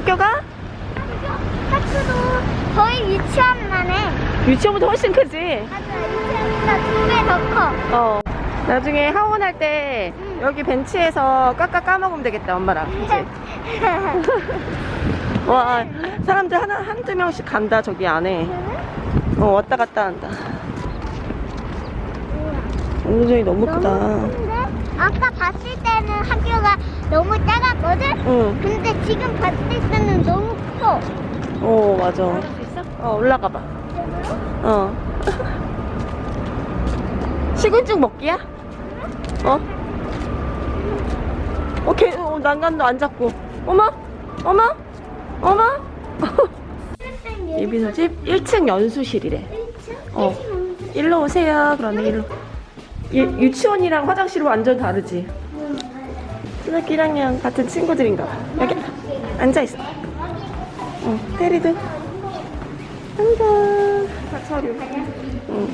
학교가? 학교도 거의 유치원만 해. 유치원보다 훨씬 크지? 맞아, 유치원보다 두 배 더 커. 어. 나중에 하원 할때 여기 벤치에서 깎아 까먹으면 되겠다, 엄마랑. 그치? 와, 사람들 하나, 한두 명씩 간다, 저기 안에. 어, 왔다 갔다 한다. 운동장이 너무 크다. 너무 큰데? 아까 봤을 때는 학교가 너무 작 았거든? 응. 근데 지금 봤을 때는 너무 커. 어, 맞아. 어, 올라가 봐. 어. 식은죽 먹기야? 어? 어, 개, 어, 난간도 안 잡고. 어머? 어머? 어머? 예비소집 1층 연수실이래. 어. 일로 오세요. 그러네, 일로. 유, 유치원이랑 화장실은 완전 다르지? 초등학교 1학년 같은 친구들인가 봐. 여기 앉아있어. 어, 테리도. 앉아. 서류. 응.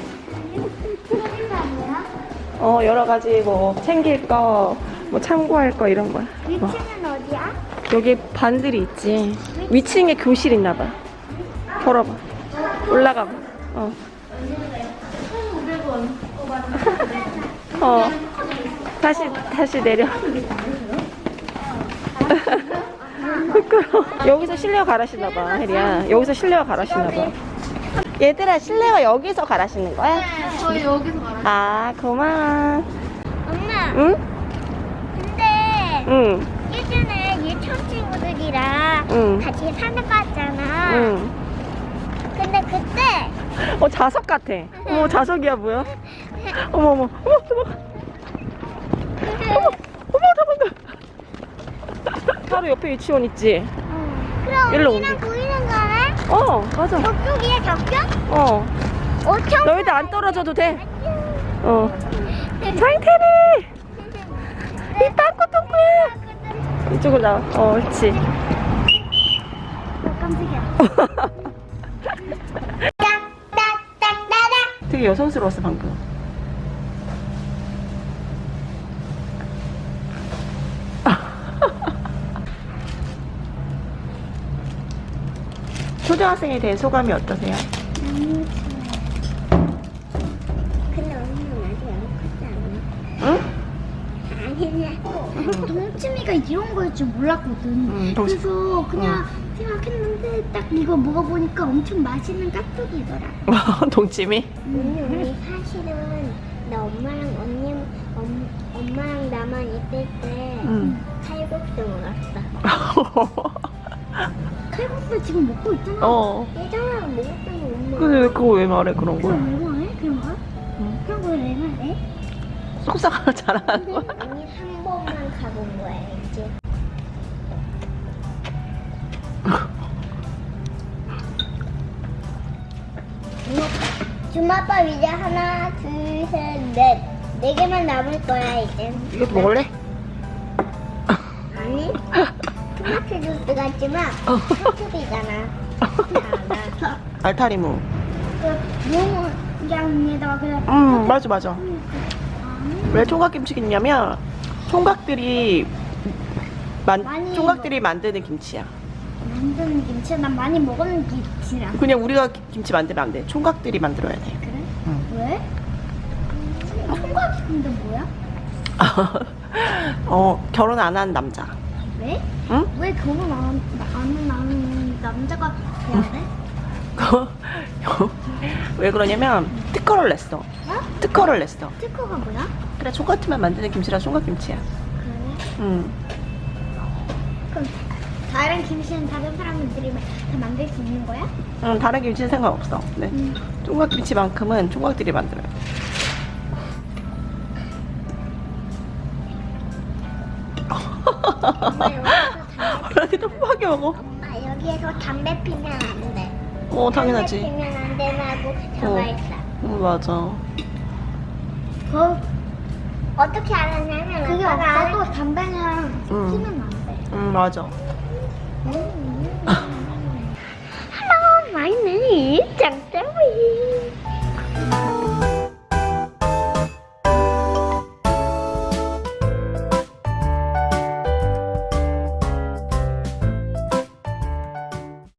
어, 여러 가지 뭐 챙길 거, 뭐 참고할 거 이런 거야. 어. 위치는 어디야? 여기 반들이 있지. 위층에 교실 있나 봐. 걸어봐. 올라가 봐. 어. 어. 다시 다시 내려. 부끄러워. 여기서 실내화 갈아신나 봐, 혜리야. 여기서 실내화 갈아신나 봐. 얘들아, 실내화 여기서 갈아신는 거야? 저희 여기서 말하 아, 고마워. 엄마, 응? 근데 응. 예전에 유치원 친구들이랑 응. 같이 산에 갔잖아. 응. 근데 그때 어 자석 같아. 어머 자석이야 뭐야? 어머 어머 어머. 어머. 바로 옆에 유치원 있지? 그럼 일로 우리랑 옮겨. 보이는 거네? 어 맞아. 저쪽이야 저쪽? 어 엄청 너희들 안 떨어져도 돼. 어 장태리 이 빵꾸 똥꾸야. 이쪽으로 나와. 어 그렇지. 깜짝이야. 되게 여성스러웠어 방금. 초등학생에 대해 소감이 어떠세요? 근데 언니는 아직 안 컸지 않아? 응? 아니냐. 동치미가 이런 거일 줄 몰랐거든. 응, 동치- 그래서 그냥 생각했는데 딱 이거 먹어보니까 엄청 맛있는 깍두기더라. 동치미? 언니 우리 사실은 나 엄마랑 언니 엄, 엄마랑 나만 있을 때 응. 칼국수 먹었어. 칼국수 지금 먹고 있잖아. 어. 예전에 먹었던 거 엄마. 근데 왜 그거 왜 말해 그런 그럼 걸? 왜 말해? 그런 거? 응. 그런 거왜 말해? 속삭하나 잘하는 근데 거야? 언니 한 번만 가본 거야 이제. 주먹밥 이제 하나, 둘, 셋, 넷. 네 개만 남을 거야 이제. 이것도 먹을래? 토마토 주스 같지만 어. 토마토이잖아. 나. 알타리무. 그 너무 양에다가 그냥. 음 맞아 맞아. 왜 총각김치겠냐면 총각들이 만 총각들이 만드는 김치야. 만드는 김치 난 많이 먹었는 김치라. 그냥 우리가 기- 김치 만들면 안 돼. 총각들이 만들어야 돼. 그래? 응. 왜? 총각이 근데 뭐야? 어 결혼 안 한 남자. 왜? 응? 왜 결혼 안, 안 하는 남자가 돼야 돼? 왜 그러냐면 특허를 냈어. 어? 특허를 냈어. 특허가 뭐야? 그래 총각들만 만드는 김치라 총각김치야. 그래? 응. 그럼 다른 김치는 다른 사람들이 다 만들 수 있는 거야? 응 다른 김치는 상관없어. 네. 응. 총각김치만큼은 총각들이 만들어요. 어란이 너무하게 먹어. 엄마 여기에서 담배 피면 안 돼. 어 당연하지. 담배 피면 안 된다고 적어 어. 있어. 응 맞아. 그 어떻게 알았냐면 그게 없어도 담배는 응. 피면 안 돼. 응 맞아. Hello, my name is Terry.